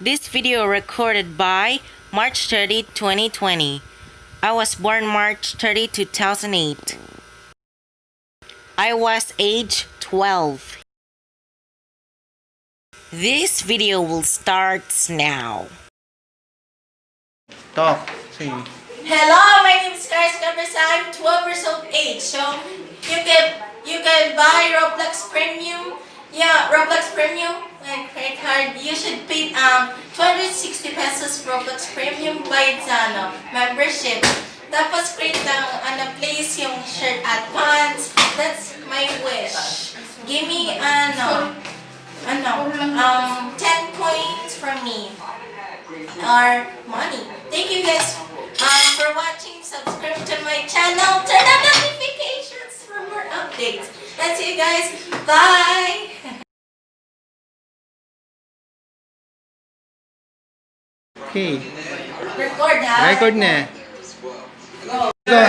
This video recorded by March 30, 2020. I was born March 30, 2008. I was age 12. This video will start now. Talk. Say. Hello, my name is Kars Cabeza. I'm 12 years of age. So you can you can buy Roblox Premium. Yeah, Roblox Premium like credit card. You should pay um 260 pesos for Roblox Premium by ano, membership. Tapos create ng ano place yung shirt at pants. That's my wish. Give me ano ano um 10 points from me or money. Thank you guys um, for watching. Subscribe to my channel. Turn on notifications for more updates. That's it guys. Bye! Okay. Record ha? Record na. Go. Go.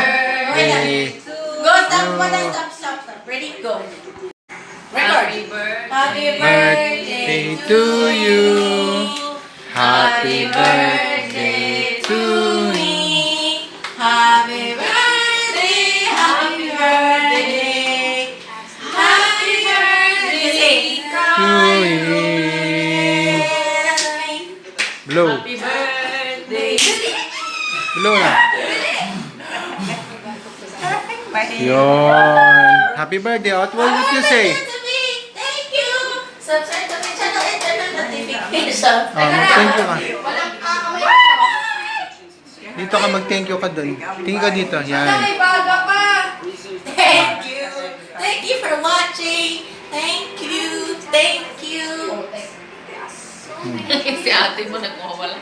Ready? Eh, Go. Stop. Wala. Stop. Stop. Stop. Ready? Go. Record. Happy birthday to you. Happy birthday Happy birthday. Blow na. Yun. Happy birthday. What will you say? Thank you. Subscribe to my channel and turn on notification. Oh, mag-thank you ka. Dito ka mag-thank you ka dun. Tingin ka dito. Yan. Thank you. Thank you for watching. si ate mo nagmawala.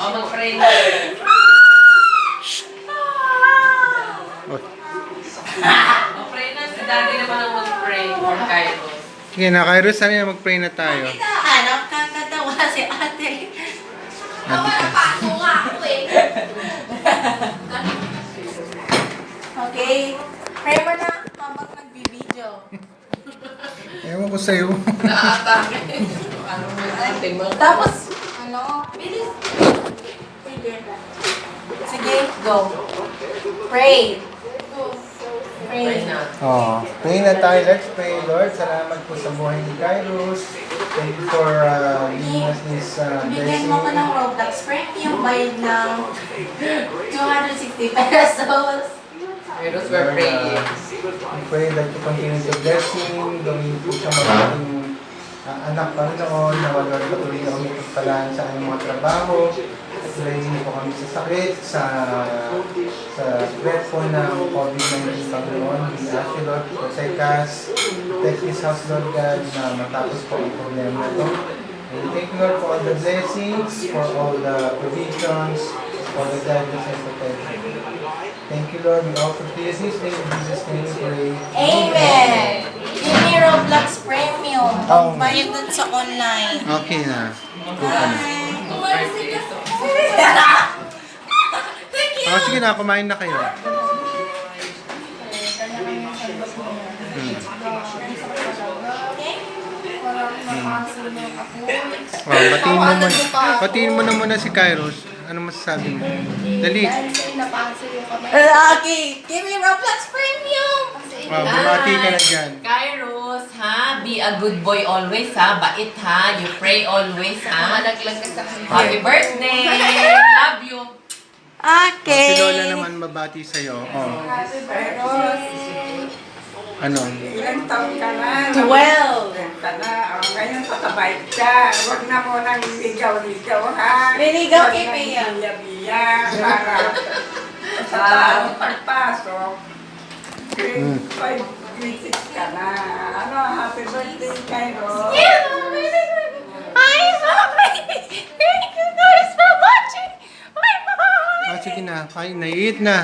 O, mag-pray na. Oh. Mag-pray na. Si daddy naman ang for Cairo. Sige na, Kairos, sabi na mag-pray na tayo. Kita, ano, kakatawa si ate. Ka. Okay. Pray mo na habang nagbibideo. Ewan ko sa'yo. Naatake. Ano mo yung? Tapos, ano, bilis. Sige. Sige, go. Pray. Pray Pray. na. Oh, pray na tayo. Let's pray, Lord. Salamat po sa buhay ni Kairos. Thank you for uh, giving us this uh, Bigyan blessing. mo ko ng Roblox Premium bayad ng 260 pesos. Kairos, we're praying. We pray that you continue to bless him. Gawin po siya magiging uh, anak Panginoon na wala patuloy na umikot pala sa mga trabaho. Niyo po kami sa sakit, sa sa threat po ng COVID-19 Panginoon. You Lord us. Protect this house Lord God na matapos po ang problema na ito. And thank you Lord for all the blessings, for all the provisions, for the guidance and protection. Thank you, Lord. We offer to you this day. In Jesus' name we pray. Amen! Give me Roblox Premium. Oh. Bayad dun sa online. Okay na. Thank you! Oh, sige na, kumain na kayo. Oh, batiin mo muna. Batiin mo na muna si Kairos. Ano masasabi mo? Dali. Okay, give me Roblox Premium! Wow, bumati ka na dyan. Kairos, ha? Be a good boy always, ha? Bait, ha? You pray always, ha? Malaglag ka sa. Happy birthday! Okay. Si Lola naman mabati sa'yo. Oh. Ano? Ilang taon ka na? 12. Ka na. O, ngayon kakabait ka. Huwag na mo nang ligaw-ligaw, ha? Liligaw kay nang biya-biya para sa taong pagpasok. Grade 5, grade 6 ka na. Ano, happy birthday, Cairo. Hi, mommy! Thank you guys for watching! Bye, bye! Ah, sige na. Kain na. Eat na.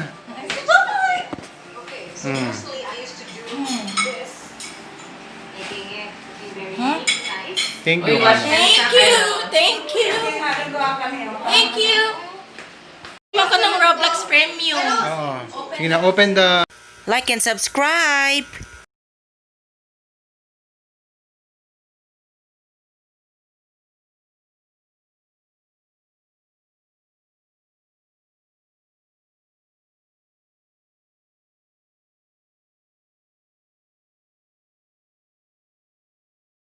Hmm. Thank you. Uy, watch Thank you! Thank you! Happy Dua kami. oh. Thank you! Ako ng Roblox Premium. Oo. Sige na, open the Like and subscribe!